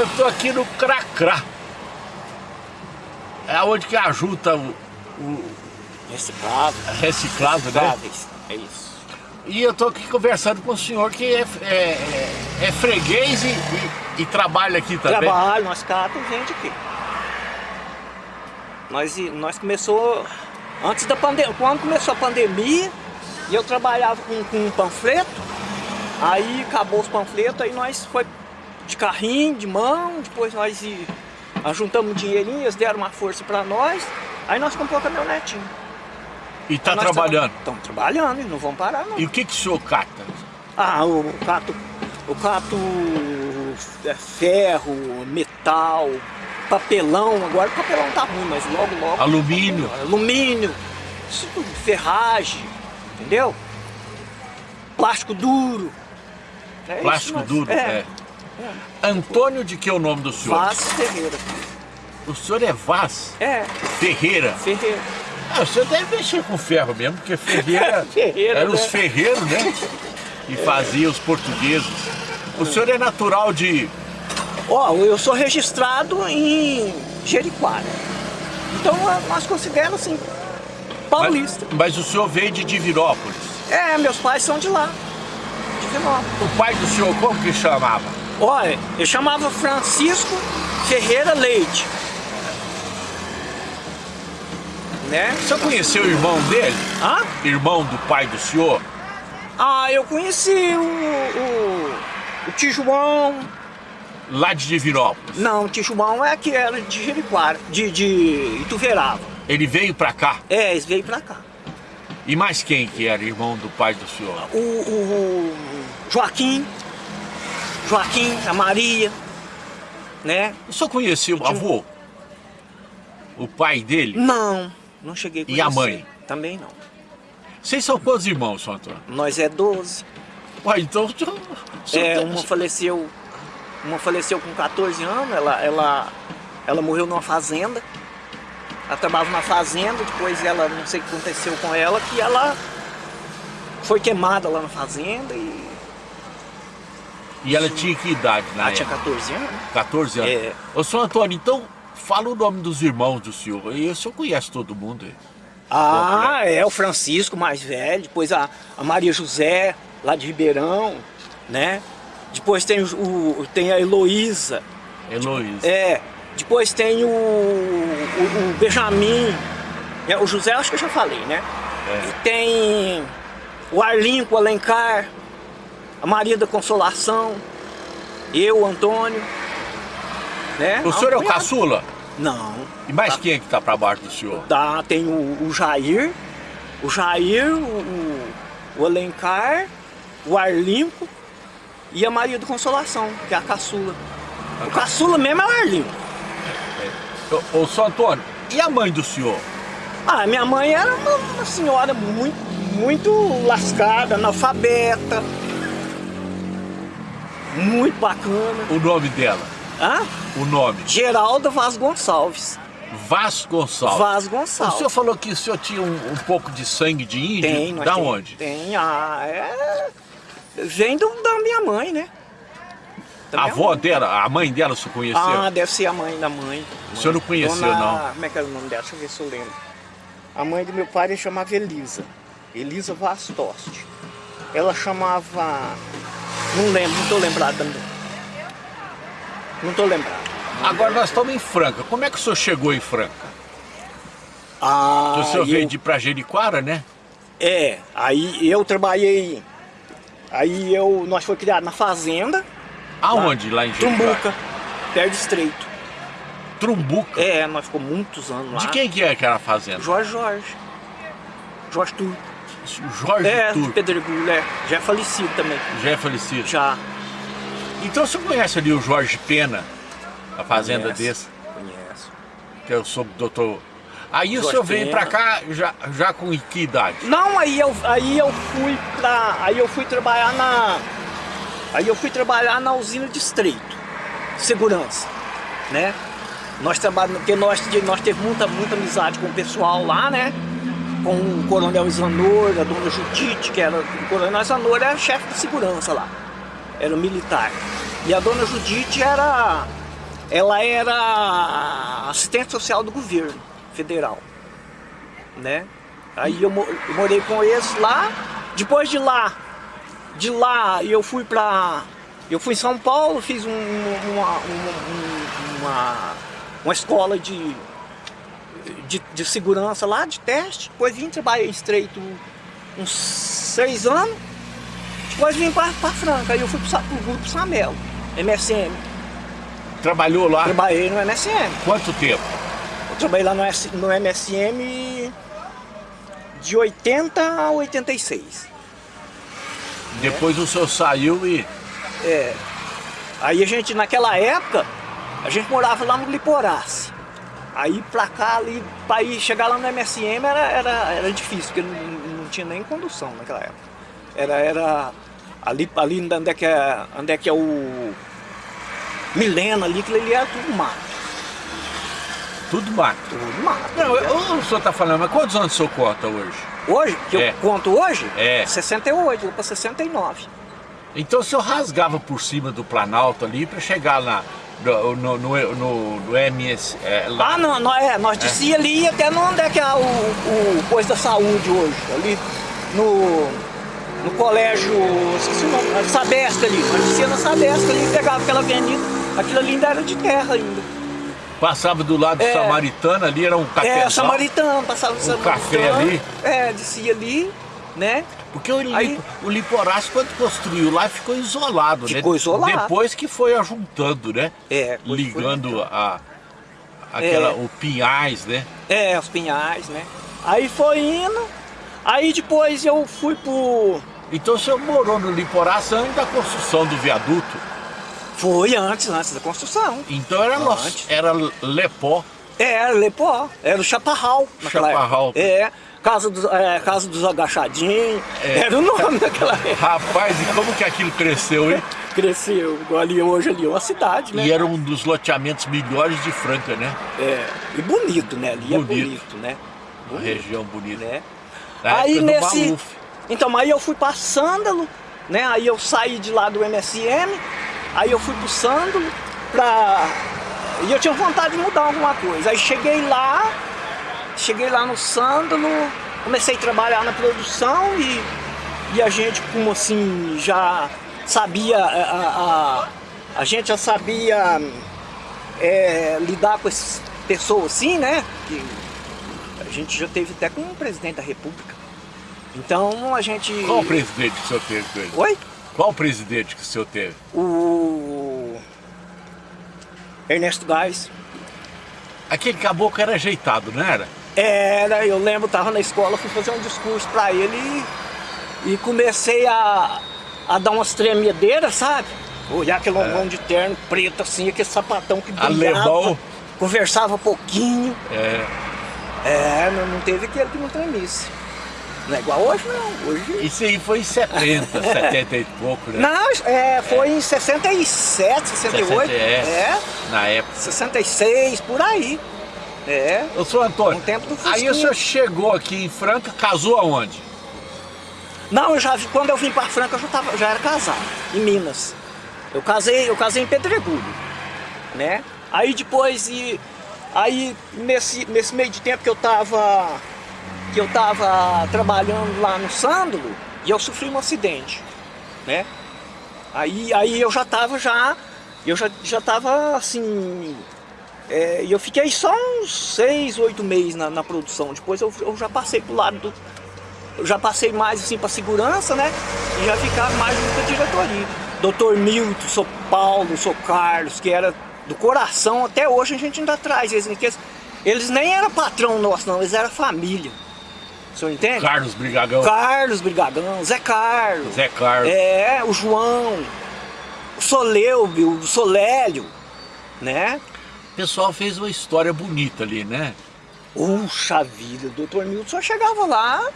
Eu estou aqui no Cracrá. É onde que ajuda o, o Reciclado. reciclado, né? Recicláveis. É isso. E eu estou aqui conversando com o senhor que é, é, é- é freguês e, e- e trabalha aqui também. Trabalho, nós catamos gente aqui. Nós, nós começou antes da pandemia, quando começou a pandemia, e eu trabalhava com, com um panfleto, aí acabou os panfletos, aí nós foi de carrinho, de mão, depois nós juntamos um dinheirinho, eles deram uma força pra nós, aí nós compramos a caminhonetinha. E Nós trabalhando. Estamos trabalhando, e não vão parar não. E o que, que o senhor cata? Ah, o cato, o cato é, ferro, metal, papelão, agora o papelão tá ruim, mas logo logo. Alumínio. Alumínio, isso tudo, ferragem, entendeu? Plástico duro. É isso, Plástico nós- duro. É, É. Antônio de que é o nome do senhor? Vaz Ferreira. O senhor é Vaz É, Ferreira. Ferreira. Ah, o senhor deve mexer com ferro mesmo, porque Ferreira, Ferreira, eram os né? ferreiros, né? E fazia os portugueses. O senhor é natural de... Ó, eu sou registrado em Jericoara. Então nós consideramos assim, paulista. Mas, mas o senhor veio de Divinópolis. É, meus pais são de lá. O pai do senhor, como que chamava? Olha, eu chamava Francisco Ferreira Leite. Né? O senhor conheceu o irmão dele? Hã? Irmão do pai do senhor? Ah, eu conheci o, o, o tio João. Lá de Divinópolis. Não, o tio João é que era de Jericoara, de, de Ituverava. Ele veio pra cá. É, eles veio pra cá. E mais quem que era irmão do pai do senhor? O, o- o Joaquim, Joaquim, a Maria, né? O senhor conhecia o avô? O pai dele? Não, não cheguei a E a conhecer. mãe? Também não. Vocês são quantos irmãos, São Antônio? Nós é 12. Ué, então... senhor- senhor É, uma faleceu, uma faleceu com 14 anos, ela, ela, ela morreu numa fazenda. Ela trabalhava na fazenda, depois ela, não sei o que aconteceu com ela, que ela foi queimada lá na fazenda e E ela tinha que idade na ela tinha época? 14 anos. 14 anos. É. Ô, senhor Antônio, então fala o nome dos irmãos do senhor. E o senhor conhece todo mundo. Ah, é, o Francisco mais velho, depois a, a Maria José, lá de Ribeirão, né? Depois tem, o, tem a Heloísa, Heloísa. É, depois tem o, o, o Benjamin, é, o José acho que eu já falei, né? É. E tem o Arlinho com o Alencar, a Maria da Consolação, eu, Antônio, né? O senhor é o Cunhado. caçula? Não. E mais Tá. quem é que tá pra baixo do senhor? Tá, tem o, o Jair, o Jair, o, o, Alencar, o Arlinco e a Maria da Consolação, que é a caçula. O caçula mesmo é o Arlinco. Ô, ô, senhor Antônio, e a mãe do senhor? Ah, minha mãe era uma, uma senhora muito, muito lascada, analfabeta. Muito bacana. O nome dela? Hã? O nome? Geralda Vaz Gonçalves. Vaz Gonçalves. Vaz O Gonçalves. senhor falou que o senhor tinha um, um pouco de sangue de índio? Tem, Da tem, onde? Tem, ah, é... Vem do, da minha mãe, né? Da A avó mãe. dela, a mãe dela, o senhor conheceu? Ah, deve ser a mãe da mãe. O senhor não conheceu, Dona- não? Como é que era o nome dela? Deixa eu ver se eu lembro. A mãe do meu pai chamava Elisa. Elisa Vaz Toste. Ela chamava... Não lembro, não tô lembrado. da- Não tô lembrado. Agora nós estamos em Franca. Como é que o senhor chegou em Franca? Ah, o senhor eu- veio de pra Jericoara, né? É, aí eu trabalhei... Aí eu, nós foi criado na fazenda, Aonde? Lá, em Jericoara? Trumbuca, perto do Estreito. Trumbuca? É, nós ficamos muitos anos lá. De quem que é aquela fazenda? Jorge Jorge. Jorge Turco. Jorge É, Turco. Pedregulho, é. Já é falecido também. Já é falecido. Já. Então o senhor conhece ali o Jorge Pena, a fazenda Conheço, desse, Conheço. que eu sou doutor. Aí o Jorge senhor veio Pena. pra cá já, já com que idade? Não, aí eu, aí eu fui pra. Aí eu fui trabalhar na. Aí eu fui trabalhar na usina de estreito. Segurança. Né? Nós trabalhamos, porque nós, nós teve muita, muita amizade com o pessoal lá, né? Com o coronel Isanor, a dona Judite, que era. O coronel Isanor era chefe de segurança lá. Era militar. E a dona Judite era ela era assistente social do governo federal, né? Aí eu, eu morei com eles lá, depois de lá, de lá eu fui pra... Eu fui em São Paulo, fiz um, uma, uma, uma, uma escola de, de, de, segurança lá, de teste, depois vim trabalhar estreito uns seis anos, depois vim para Franca, aí eu fui para o grupo Samelo, MSM. Trabalhou lá? Trabalhei no MSM. Quanto tempo? Eu trabalhei lá no, no MSM de 80 a 86. Depois é. o senhor saiu e... É. Aí a gente, naquela época, a gente morava lá no Liporace. Aí pra cá, ali, pra ir chegar lá no MSM era, era, era difícil, porque não, não tinha nem condução naquela época. Era, era ali, ali onde, é que é, onde é que é o Milena ali, aquilo ali era tudo mato. Tudo mato? Tudo mato. Não, eu, o senhor está falando, mas quantos anos o senhor conta hoje? Hoje? Que é. eu conto hoje? É. 68, vou para 69. Então o senhor rasgava por cima do Planalto ali para chegar lá no, no, no, no, MS. É, lá. Ah, não, não é, nós descia é. ali até no onde é que é o, o coisa da saúde hoje, ali no, no colégio, esqueci o nome, Sabesca ali, nós descia na Sabesca ali, pegava aquela avenida, aquilo ali ainda era de terra ainda. Passava do lado é, Samaritana ali, era um café. É, Samaritano, passava do um café ali. É, descia ali, né? Porque o, Aí, o Liporaço, quando construiu lá, ficou isolado, ficou né? Ficou isolado. Depois que foi ajuntando, né? É. Ligando a, aquela, é. o Pinhais, né? É, os Pinhais, né? Aí foi indo, aí depois eu fui pro... Então o senhor morou no Liporaço antes da construção do viaduto? Foi antes, antes da construção. Então era, antes. era Lepó. É, era Lepó, era o Chaparral. Chaparral. É, Casa dos, é, Casa dos Agachadinhos, é. era o nome daquela época. Rapaz, e como que aquilo cresceu, hein? cresceu, ali hoje ali é uma cidade, né? E era um dos loteamentos melhores de Franca, né? É, e bonito, né? Ali bonito. é bonito, né? Uma região bonita. Né? aí nesse... Então, aí eu fui para Sândalo, né? Aí eu saí de lá do MSM, Aí eu fui pro Sândalo pra... E eu tinha vontade de mudar alguma coisa. Aí cheguei lá, cheguei lá no Sândalo, comecei a trabalhar na produção e, e a gente, como assim, já sabia... A, a, a gente já sabia é, lidar com essas pessoas assim, né? Que a gente já teve até com o presidente da república. Então a gente... Qual o presidente que o senhor teve com ele? Oi? Qual presidente que o senhor teve? O Ernesto Gás. Aquele caboclo era ajeitado, não era? Era, eu lembro, tava na escola, fui fazer um discurso para ele e, e, comecei a, a dar umas tremedeiras, sabe? Olhar aquele é. de terno preto assim, aquele sapatão que brilhava, Alemão. conversava pouquinho. É. É, não, não teve aquele que não tremisse. Não é igual hoje, não. Hoje... Isso aí foi em 70, 70 e pouco, né? Não, é, foi é. em 67, 68. 60, é, é. Na época. 66, por aí. É. Eu sou Antônio. Um tempo do Aí o senhor chegou aqui em Franca, casou aonde? Não, eu já, quando eu vim para Franca, eu já, tava, já era casado, em Minas. Eu casei, eu casei em Pedregulho, né? Aí depois, e, aí nesse, nesse meio de tempo que eu tava que eu estava trabalhando lá no Sândalo e eu sofri um acidente, né? Aí, aí eu já estava já, eu já já estava assim, é, eu fiquei só uns seis, oito meses na, na produção. Depois eu, eu já passei pro lado do, eu já passei mais assim para segurança, né? E já ficava mais junto diretoria. Doutor Milton, sou Paulo, sou Carlos, que era do coração, até hoje a gente ainda traz eles, eles nem eram patrão nosso não, eles eram família. O senhor entende? Carlos Brigagão. Carlos Brigagão, Zé Carlos. Zé Carlos. É, o João, o Soleubio, o Solélio, né? O pessoal fez uma história bonita ali, né? Puxa vida, o doutor Milton só chegava lá,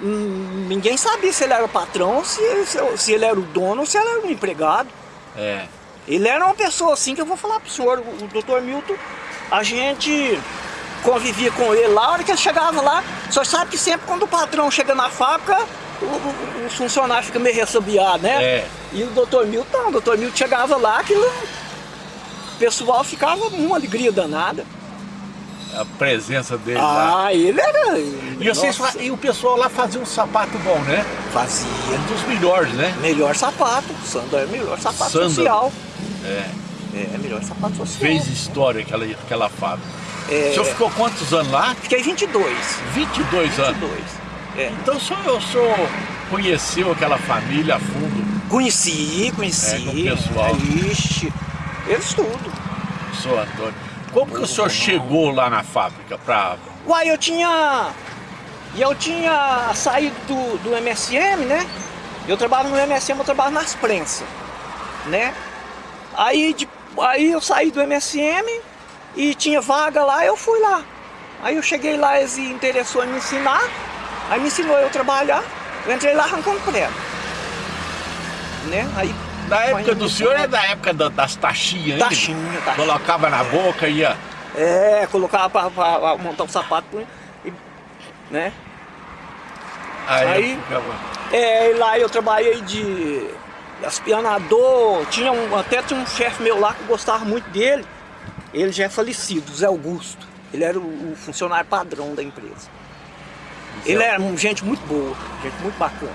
hum, ninguém sabia se ele era o patrão, se, se, se ele era o dono ou se ele era um empregado. É. Ele era uma pessoa assim que eu vou falar pro senhor, o, o doutor Milton, a gente convivia com ele lá, a hora que ele chegava lá, só sabe que sempre quando o patrão chega na fábrica, o, o, o funcionário fica meio ressabiado, né? É. E o doutor Milton, o doutor Milton chegava lá, aquilo... pessoal ficava uma alegria danada. A presença dele lá. Ah, ele era... E, vocês, e o pessoal lá fazia um sapato bom, né? fazia. Um dos melhores, né? Melhor sapato. Sandal é melhor sapato Sandal. social. É. É, melhor sapato social. Fez história aquela, aquela fábrica. É, O senhor ficou quantos anos lá? Fiquei 22. 22 anos. 22. É. Então o senhor, o senhor conheceu aquela família a fundo, Conheci, conheci. É, com o pessoal. Ixi, eles tudo. o senhor Antônio. Como que o senhor chegou lá na fábrica pra... Uai, eu tinha. E eu tinha saído do, do MSM, né? Eu trabalho no MSM, eu trabalho nas prensas, né? Aí, de- aí eu saí do MSM e tinha vaga lá, eu fui lá. Aí eu cheguei lá, eles se interessou em me ensinar, aí me ensinou eu trabalhar, eu entrei lá arrancando prego. Né? Aí, Na época do senhor é da época da- das taxinhas ainda? Taxinha, taxinha. Colocava na boca e ia... É, colocava pra, pra montar o sapato, e, né? Aí, Aí- ficava... É, lá eu trabalhei de aspianador, tinha um, até tinha um chefe meu lá que gostava muito dele. Ele já é falecido, Zé Augusto. Ele era o, o funcionário padrão da empresa. Ele era um- gente muito boa, gente muito bacana,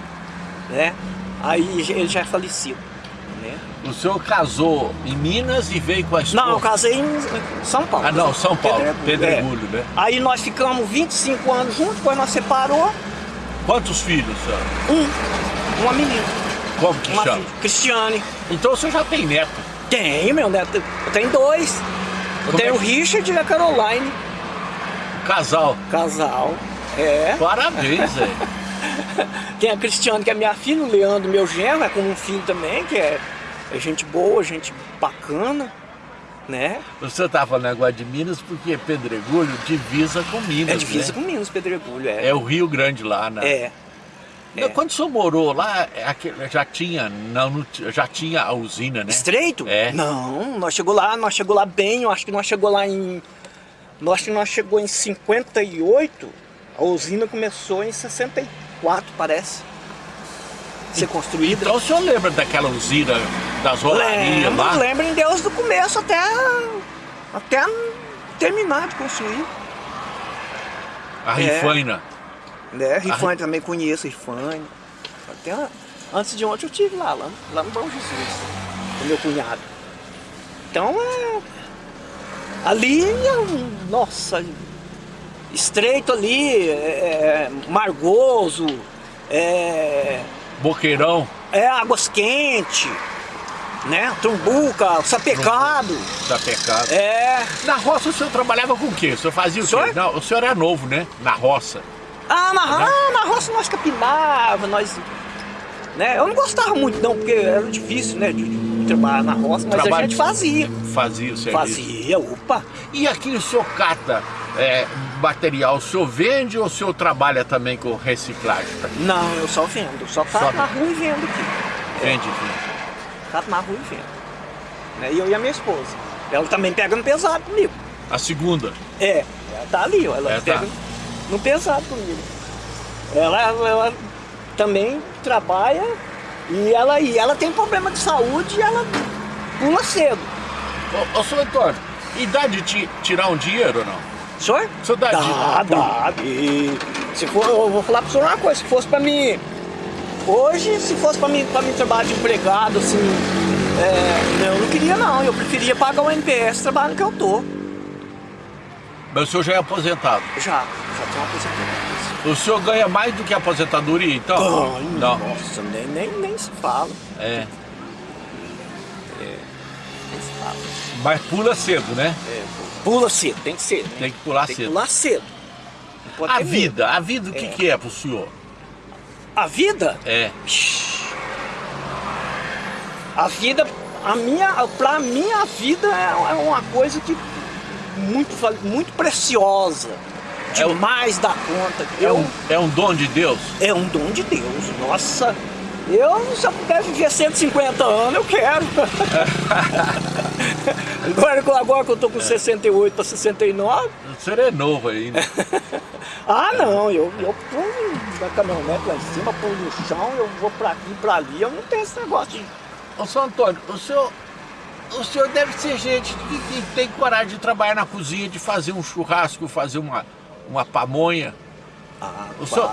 né? Aí ele já é falecido, né? O senhor casou em Minas e veio com a esposa? Não, eu casei em São Paulo. Ah, não, São Paulo, Pedregulho, Pedregulho, né? é. Aí nós ficamos 25 anos juntos, depois nós separou, Quantos filhos, senhor? um, uma menina, Como que uma chama? filha, Cristiane. Então o senhor já tem neto. Tenho, meu neto. Eu tenho dois. Eu Como tenho é o Richard e a Caroline. Casal. Casal. É. Parabéns, velho. Tem a Cristiane, que é minha filha, o Leandro, meu genro, é como um filho também, que é, é gente boa, gente bacana, né? Senhor tá falando agora de Minas porque Pedregulho divisa com Minas, É divisa né? com Minas, Pedregulho, é. É o Rio Grande lá, né? É. Não, Quando o senhor morou lá, é já tinha, não, já tinha a usina, né? Estreito? É. Não, nós chegou lá, nós chegou lá bem, eu acho que nós chegou lá em. Eu acho que nós chegou em 58, a usina começou em 64, parece. Ser construída. Então o senhor lembra daquela usina das rolarias Lembro, lá? lembro em Deus do começo até, até terminar de construir. A Rifaina. Né? Rifane também conheço, Rifane. Até antes de ontem eu estive lá, lá, lá no Bom Jesus, com meu cunhado. Então é. Ali é um. Nossa, estreito ali, é, é, Margoso, é, Boqueirão, é Águas Quentes, né? Trumbuca, Sapecado. da pecado. É. Na roça o senhor trabalhava com o quê? O senhor fazia o quê? Senhor? Não, o senhor era novo, né? Na roça. Ah, na, ah, na roça nós capinava, nós. Né? Eu não gostava muito não, porque era difícil, né? De, de trabalhar na roça, mas a Trabalho- gente fazia. Fazia o serviço. Fazia, opa. E aqui o senhor cata é, material, o senhor vende ou o senhor trabalha também com reciclagem? Não, eu só vendo, só cato Só- na rua e vendo aqui. Vende aqui. Cato na rua e vendo. Né? E eu e a minha esposa. Ela também pega no pesado comigo. A segunda. É, ela tá ali, ó, ela É, tá. pega no pesado comigo. Ela, ela também trabalha e ela, e ela tem problema de saúde e ela pula cedo. Ô, ô senhor Antônio, e dá de ti- tirar um dinheiro ou não? Senhor? O senhor dá, Dá, dá. E se for, eu vou falar pro senhor uma coisa, se fosse pra mim. Hoje, se fosse pra mim, pra mim trabalhar de empregado, assim. é, eu não queria não, eu preferia pagar o NPS trabalhando que eu tô. Mas o senhor já é aposentado. Já, já tenho. O senhor ganha mais do que aposentadoria, então? Ai, Não. Nossa, nem, nem, nem se fala. É. Fala. Mas pula cedo, né? É, pula cedo, tem que ser. Né? Tem que pular Tem cedo. que pular cedo. A ter medo. vida, a vida o que É. que é pro senhor? A vida? É. A vida, a minha, pra mim a vida é é uma coisa que muito, muito preciosa. É o- Demais da conta. É Eu, um, é um dom de Deus? é um dom de Deus. Nossa, eu se eu puder viver 150 anos, eu quero. agora, que- agora que eu tô com 68 para 69, O senhor é novo ainda. ah não, eu, eu pulo da caminhonete lá em cima, pulo no chão, eu vou pra aqui, pra ali, eu não tenho esse negócio de Ô, senhor Antônio, o senhor o senhor deve ser gente que, que, tem coragem de trabalhar na cozinha, de fazer um churrasco, fazer uma, uma pamonha. Ah, o faço. Senhor...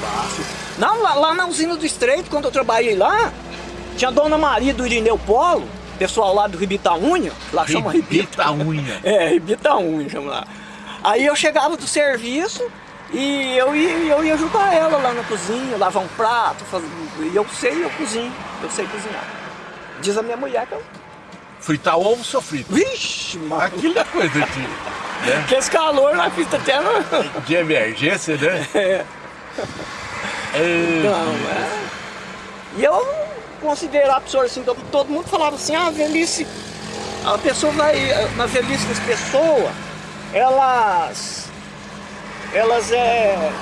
Faço. Lá, lá, na usina do Estreito, quando eu trabalhei lá, tinha a dona Maria do Irineu Polo, pessoal lá do Ribitaunha, lá Ribita chama Ribitaunha. é, Ribitaunha chama lá. Aí eu chegava do serviço e eu ia, eu ia ajudar ela lá na cozinha, lavar um prato, fazer, e eu sei, eu cozinho, eu sei cozinhar. Diz a minha mulher que eu... Fritar ovo ou frito? Vixe, mano. Aquilo é coisa de... Né? Que esse calor na pista até no... De emergência, né? É. Então, é... E eu considerar a pessoa assim, todo mundo falava assim, ah, a velhice, a pessoa vai, na velhice das pessoas, elas, elas é,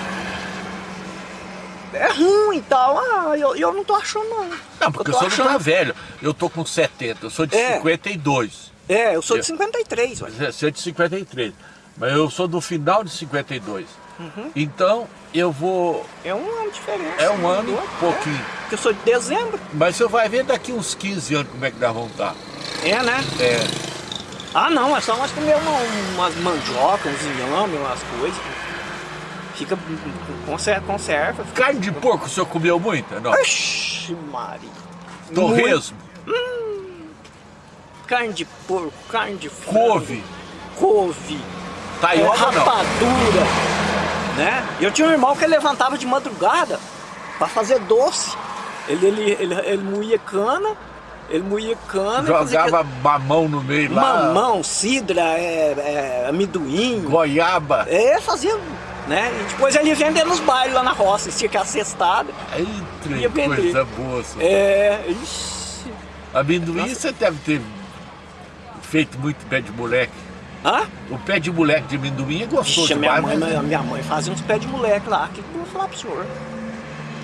é ruim e tal, ah, eu, eu não tô achando não. Não, porque eu, eu sou achando... velho, eu tô com 70, eu sou de é. 52. É, eu sou de 53, olha. Você é de 53, mas eu sou do final de 52. Uhum. Então, eu vou... É um ano de diferença. É um ano, um pouquinho. É, porque eu sou de dezembro. Mas você vai ver daqui uns 15 anos como é que nós vamos estar. É, né? É. Ah, não, é só nós comer uma, umas mandioca, uns inhame, umas coisas. Fica, conserva, conserva. Carne de porco o senhor comeu muita, não? Oxi, Mari. Torresmo. Hum, carne de porco, carne de frango. Couve. Couve. Taioba é, rapadura. Né? Eu tinha um irmão que levantava de madrugada para fazer doce. Ele, ele, ele, ele moía cana, ele moía cana. Jogava que... mamão no meio lá. Mamão, cidra, é, é, amendoim. Goiaba. É, fazia, né? E depois ele ia vender nos bailes lá na roça, tinha que cestada. Eita, ia vender. coisa boa. Senhor. É, ixi. Amendoim Nossa. você deve ter feito muito pé de moleque. Hã? O pé de moleque de amendoim é gostoso Ixi, minha mãe, né? minha mãe fazia uns pés de moleque lá, que eu vou falar pro senhor.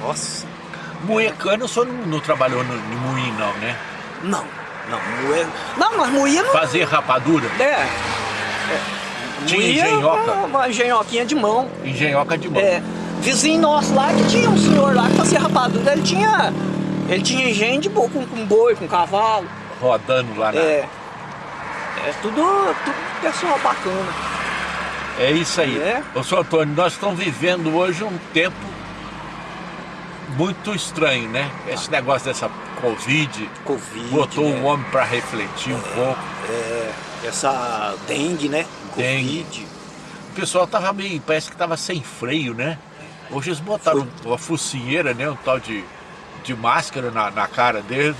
Nossa. Moer cana o senhor não, não trabalhou no, no moinho não, né? Não, não, moer... Não, mas moía não... Fazer rapadura? É. é. Tinha moía engenhoca? Uma, uma engenhoquinha de mão. Engenhoca de mão. É. Vizinho nosso lá, que tinha um senhor lá que fazia rapadura, ele tinha... Ele tinha engenho de boi, com, com boi, com cavalo. Rodando lá na... É. É tudo, tudo pessoal bacana. É isso aí. É. Ô, senhor Antônio, nós estamos vivendo hoje um tempo muito estranho, né? Esse negócio dessa Covid, COVID botou o né? um homem para refletir um pouco. É, essa dengue, né? Dengue. Covid. O pessoal tava meio, parece que tava sem freio, né? Hoje eles botaram Foi. uma focinheira, né? Um tal de, de máscara na, na cara deles.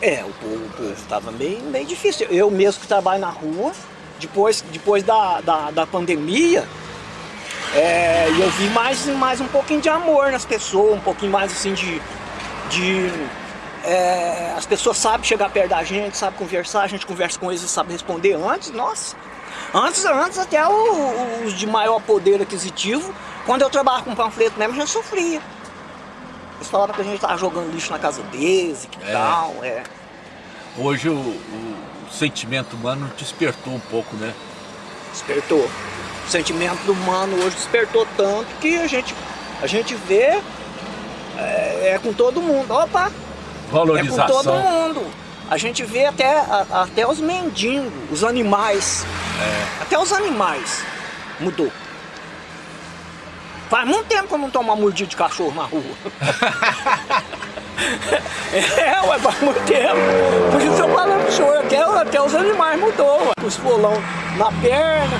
É, o povo, o povo tava meio, meio difícil. Eu mesmo que trabalho na rua, depois, depois da, da, da pandemia, é, eu vi mais, mais um pouquinho de amor nas pessoas, um pouquinho mais assim de... de é, as pessoas sabem chegar perto da gente, sabem conversar, a gente conversa com eles e sabe responder antes, nossa. Antes, antes até os de maior poder aquisitivo, quando eu trabalhava com panfleto mesmo, já sofria. Eles falavam que a gente estava jogando lixo na casa deles e que é. tal, é. Hoje o, o sentimento humano despertou um pouco, né? Despertou o sentimento humano hoje despertou tanto que a gente, a gente vê é, é com todo mundo. Opa! Valorização. É com todo mundo. A gente vê até, a, até os mendigos, os animais. É. Até os animais mudou. Faz muito tempo que eu não tomo uma mordida de cachorro na rua. é, ué, faz muito tempo. Por isso eu falo pro senhor, até, até os animais mudou. Ué. Os polão na perna,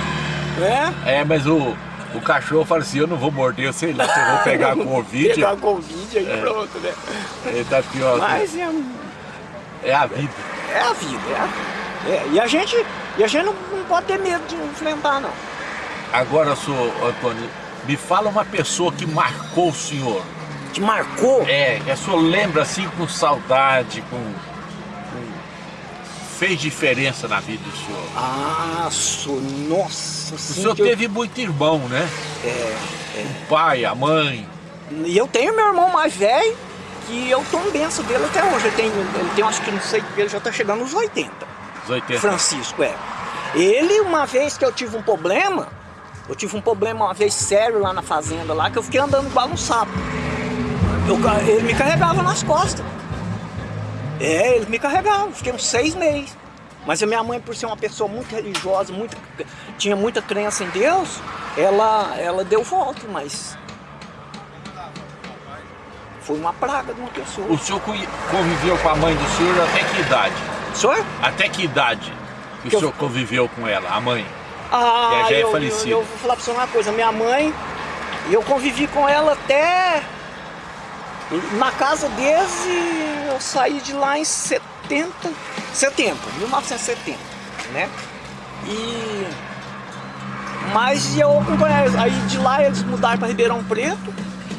né? É, mas o, o cachorro fala assim, eu não vou morder, eu sei lá, eu vou pegar Covid. pegar Covid aí é. pronto, né? Ele tá pior. Mas é, é a vida. É a vida, é a vida. É, e a gente, e a gente não, não pode ter medo de enfrentar, não. Agora, senhor Antônio, me fala uma pessoa que marcou o senhor. Que marcou? É, que o senhor lembra assim com saudade, com fez diferença na vida do senhor? Ah, sou, nossa O senhor teve eu... muito irmão, né? É, é. O pai, a mãe. E eu tenho meu irmão mais velho, que eu tô benção dele até hoje. Ele tem, ele tem acho que não sei, ele já tá chegando nos 80. Os 80. Francisco, é. Ele, uma vez que eu tive um problema, eu tive um problema uma vez sério lá na fazenda, lá, que eu fiquei andando igual um sapo. Eu, ele me carregava nas costas. É, eles me carregavam, fiquei uns seis meses. Mas a minha mãe, por ser uma pessoa muito religiosa, muito, tinha muita crença em Deus, ela, ela deu volta, mas foi uma praga de uma pessoa. O senhor conviveu com a mãe do senhor até que idade? Senhor? Até que idade que, que o senhor eu... conviveu com ela, a mãe? Ah, já é eu, falecida. Eu, eu vou falar pra você uma coisa, minha mãe, eu convivi com ela até na casa desde eu saí de lá em 70, setembro, 1970, né? E mas eu acompanhei, aí de lá eles mudaram para Ribeirão Preto,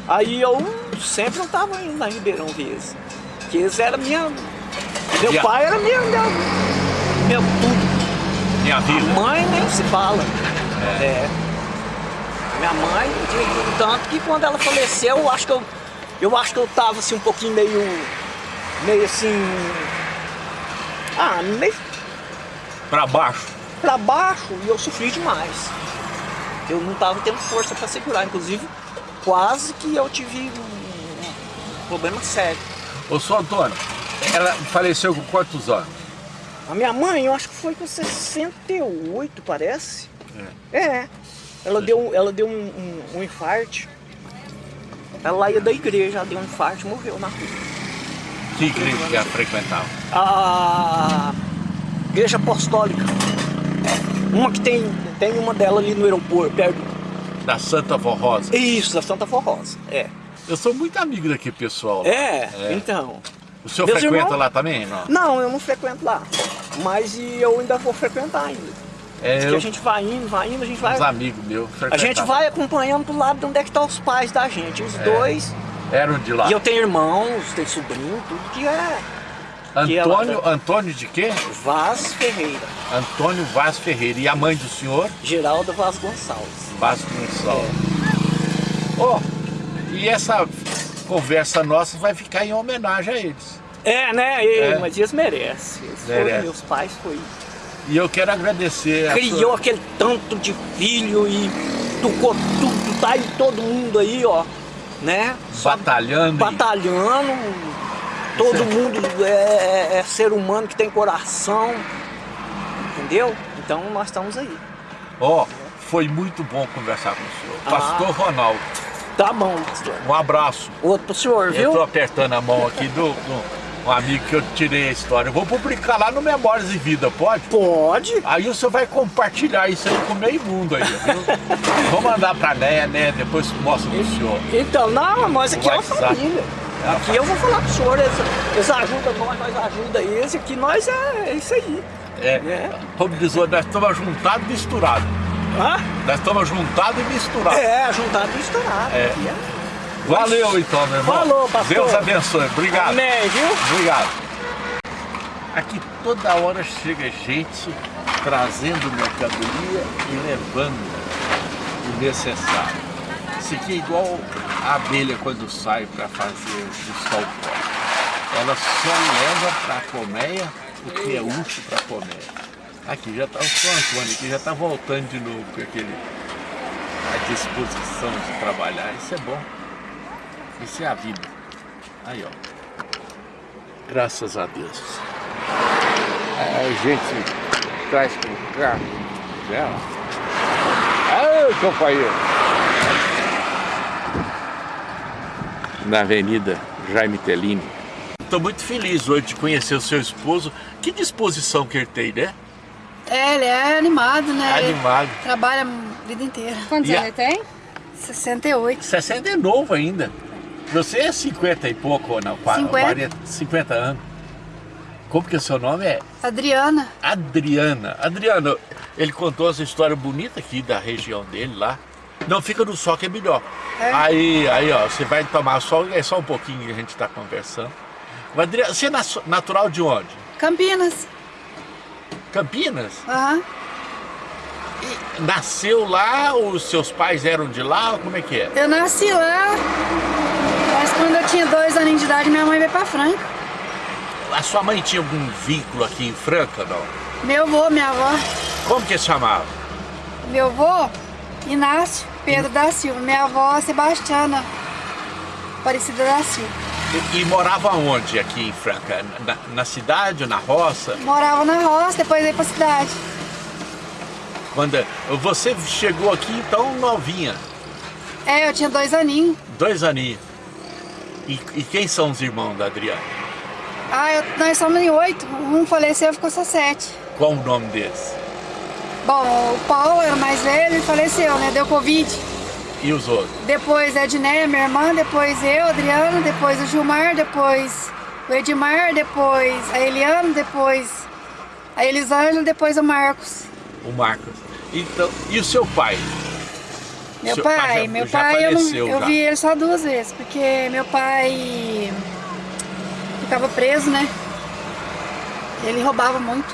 aí eu sempre não estava indo na Ribeirão Reis, que eles eram minha, meu pai era minha, minha, meu tudo. Minha vida. Mãe nem se fala. É. é. Minha mãe, tanto que quando ela faleceu, eu acho que eu, eu acho que eu tava assim um pouquinho meio, meio assim, ah, meio... Pra baixo? Pra baixo, e eu sofri demais. Eu não tava tendo força para segurar, inclusive quase que eu tive um problema sério. Ô, senhor Antônio, ela faleceu com quantos anos? A minha mãe, eu acho que foi com 68, parece. É. é. Ela deu, ela deu um, um, um infarto. Ela ia da igreja, ela deu um infarto e morreu na rua. Que igreja que ela frequentava? A igreja apostólica. Uma que tem, tem uma dela ali no aeroporto, perto. Da Santa Forrosa? Isso, da Santa Forrosa, é. Eu sou muito amigo daquele pessoal. É, é, então. O senhor Meus frequenta irmãos... lá também? Não? não, eu não frequento lá. Mas eu ainda vou frequentar ainda. É, eu... a gente vai indo, vai indo, a gente vai... Os amigos meus. A gente vai acompanhando pro lado de onde é que estão tá os pais da gente. Os é. dois... Eram de lá. E eu tenho irmãos, tenho sobrinho, tudo que é... Antônio, que é Antônio de quê? Vaz Ferreira. Antônio Vaz Ferreira. E a mãe do senhor? Geralda Vaz Gonçalves. Vaz Gonçalves. É. Oh, e essa conversa nossa vai ficar em homenagem a eles. É, né? E, é. Mas eles merecem. Eles Merece. foram, meus pais foi. E eu quero agradecer. Criou sua... aquele tanto de filho e tocou tudo, tá aí todo mundo aí, ó. Né? Batalhando. batalhando. Todo certo. mundo é, é, é ser humano que tem coração. Entendeu? Então nós estamos aí. Ó, oh, foi muito bom conversar com o senhor. Ah. Pastor Ronaldo. Tá bom. Um abraço. Outro pro senhor, viu? Eu tô apertando a mão aqui do, do um amigo que eu tirei a história. Eu vou publicar lá no Memórias de Vida, pode? Pode. Aí o senhor vai compartilhar isso aí com meio mundo aí, viu? vou mandar pra Né, né? Depois mostro pro senhor. Então, não, mas aqui é uma família. Aqui eu vou falar pro senhor, eles, eles ajudam nós, nós ajudam eles, aqui nós é, é isso aí. É, é. como diz o nós estamos juntados e misturados. Hã? Nós estamos juntados e misturados. É, juntados e misturados. É. é. Valeu então, meu irmão. Falou, pastor. Deus abençoe. Obrigado. Amém, viu? Obrigado. Aqui toda hora chega gente trazendo mercadoria e levando o necessário. Isso aqui é igual a abelha quando sai para fazer o pó. Ela só leva para a colmeia o que é útil para a colmeia. Aqui já está o Antônio, aqui já está voltando de novo com aquele, a disposição de trabalhar. Isso é bom. Isso é a vida. Aí, ó. Graças a Deus. A gente traz com carro dela. Aí, companheiro. Na Avenida Jaime Tellini. Estou muito feliz hoje de conhecer o seu esposo. Que disposição que ele tem, né? É, ele é animado, né? Animado. Ele trabalha a vida inteira. Quantos anos ele tem? 68. 60 é novo ainda. Você é 50 e pouco ou não? 50. 40, 50 anos. Como que é o seu nome é? Adriana. Adriana. Adriana, ele contou essa história bonita aqui da região dele lá. Não, fica no sol que é melhor. É. Aí, aí, ó, você vai tomar sol, é só um pouquinho que a gente está conversando. Adriana, você é natural de onde? Campinas. Campinas? Aham. Uhum. nasceu lá, os seus pais eram de lá, como é que é? Eu nasci lá, mas quando eu tinha dois anos de idade, minha mãe veio pra Franca. A sua mãe tinha algum vínculo aqui em Franca, não? Meu avô, minha avó. Como que se chamava? Meu avô, Inácio Pedro da Silva. Minha avó, Sebastiana Aparecida da Silva. E, e morava onde aqui em Franca? Na, na cidade ou na roça? Morava na roça, depois veio pra cidade. Quando você chegou aqui então novinha, É, eu tinha dois aninhos. dois aninhos. E, e quem são os irmãos da Adriana? Ah, eu- nós somos em oito. Um faleceu, ficou só sete. Qual o nome deles? Bom, o Paulo era o mais velho e faleceu, né? Deu Covid. E os outros? Depois a Edneia, minha irmã, depois eu, Adriano, depois o Gilmar, depois o Edmar, depois a Eliana, depois a Elisângela, depois o Marcos. O Marcos. Então, e o seu pai? Meu Seu pai, pai já- meu já pai, eu, não, eu vi ele só duas vezes, porque meu pai ficava preso, né? Ele roubava muito.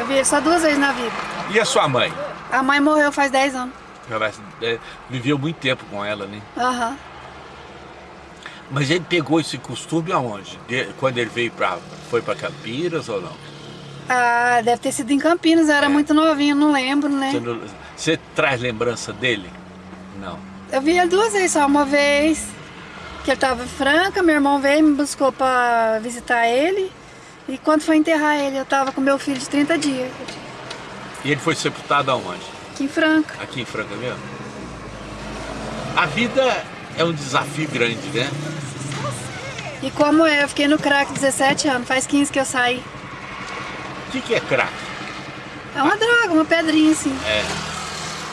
Eu vi ele só duas vezes na vida. E a sua mãe? A mãe morreu faz 10 anos. Vai- é, viveu muito tempo com ela, né? Aham. Mas ele pegou esse costume aonde? De- quando ele veio para foi para Campinas ou não? Ah, deve ter sido em Campinas, eu era É. muito novinha, não lembro, né? Você, não- você traz lembrança dele? Não. Eu vi ele duas vezes só, uma vez que ele tava em Franca, meu irmão veio me buscou pra visitar ele. E quando foi enterrar ele, eu tava com meu filho de 30 dias, E ele foi sepultado aonde? Aqui em Franca. Aqui em Franca mesmo? A vida é um desafio grande, né? E como é, eu fiquei no crack 17 anos, faz 15 que eu saí. O que, que é crack? É uma droga, uma pedrinha assim. É.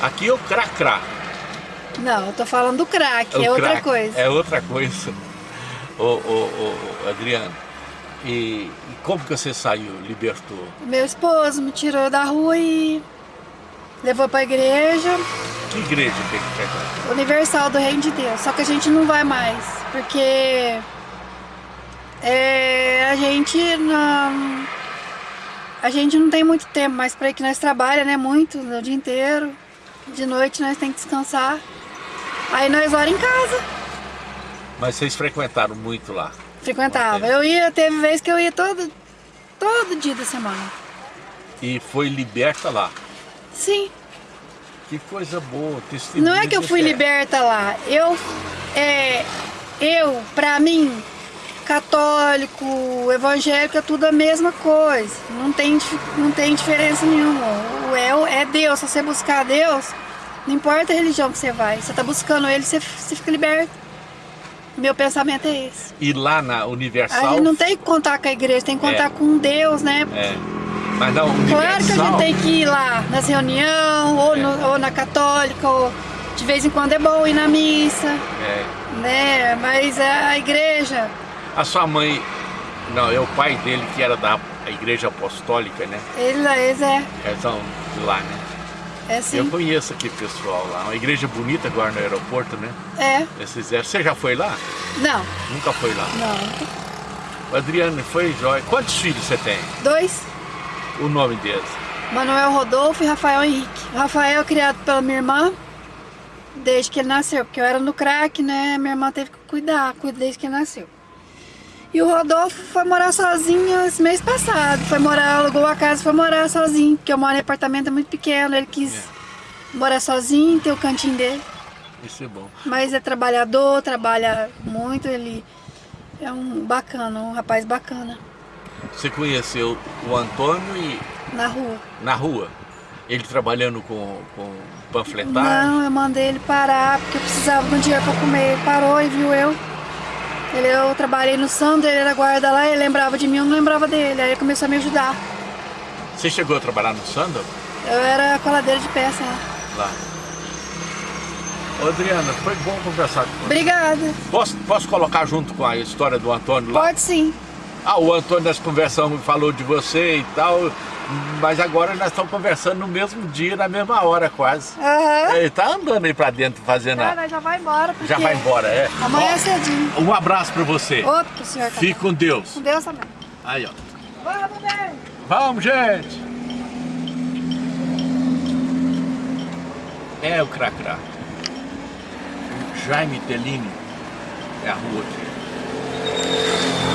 Aqui é o crack-crack. Não, eu tô falando do crack, o é outra crack. coisa. É outra coisa. Ô, ô, ô, ô, Adriano, e, e como que você saiu, libertou? Meu esposo me tirou da rua e levou pra igreja Que igreja tem que frequentar? Universal do Reino de Deus. Só que a gente não vai mais, porque é, a gente não, a gente não tem muito tempo mais para que nós trabalha, né? Muito, o dia inteiro. De noite nós tem que descansar. Aí nós ora em casa. Mas vocês frequentaram muito lá. Frequentava. Eu ia, teve vez que eu ia todo, todo dia da semana. E foi liberta lá. Sim. Que coisa boa, testemunho. Não é que eu fui fé. liberta lá. Eu, é, eu, pra mim, católico, evangélico, é tudo a mesma coisa. Não tem, não tem diferença nenhuma. O é, é Deus. Se você buscar Deus, não importa a religião que você vai. Você tá buscando Ele, você, você fica liberto. Meu pensamento é esse. E lá na A Universal. gente não tem que contar com a igreja, tem que contar É. com Deus, né? É. Mas na Universal. Claro que a gente tem que ir lá nas reuniões, ou, É. no- ou na católica, ou de vez em quando é bom ir na missa, É. né? Mas a igreja, A sua mãe. Não, é o pai dele que era da igreja apostólica, né? eles, eles é, Eles são de lá, né? é Eu sim. conheço aquele pessoal lá. Uma igreja bonita agora no aeroporto, né? É, Eles fizeram. Você já foi lá? não, Nunca foi lá. não. Adriano foi jóia. Quantos filhos você tem? Dois, O nome deles? Manuel Rodolfo e Rafael Henrique. Rafael é criado pela minha irmã, desde que ele nasceu, porque eu era no crack, né? Minha irmã teve que cuidar, cuida desde que ele nasceu. E o Rodolfo foi morar sozinho esse mês passado. Foi morar, alugou a casa foi morar sozinho, porque eu moro em apartamento é muito pequeno. Ele quis morar sozinho, ter o cantinho dele. Isso é bom. Mas é trabalhador, trabalha muito, ele é um bacana, um rapaz bacana, Você conheceu o Antônio e na rua. na rua? Ele trabalhando com, com panfletagem? Não, eu mandei ele parar porque eu precisava de um dinheiro pra comer. Ele parou e viu eu. Ele, eu trabalhei no Sandro, ele era guarda lá, ele lembrava de mim, eu não lembrava dele. Aí ele começou a me ajudar. Você chegou a trabalhar no Sandal? Eu era coladeira de peça lá. Lá. Ô, Adriana, foi bom conversar com você. Obrigada. Posso, posso colocar junto com a história do Antônio lá? Pode sim. Ah, o Antônio nós conversamos, falou de você e tal, mas agora nós estamos conversando no mesmo dia, na mesma hora quase. Aham. Ele tá andando aí pra dentro fazendo a... Cara, já vai embora. Porque Já vai embora, é? Amanhã Ó, é cedinho. Um abraço pra você. Outro pro senhor também. Fique com Deus. Com Deus também. Aí, ó. Vamos, bem. Vamos, gente! É o Cracrá. Jaime Tellini é a rua aqui.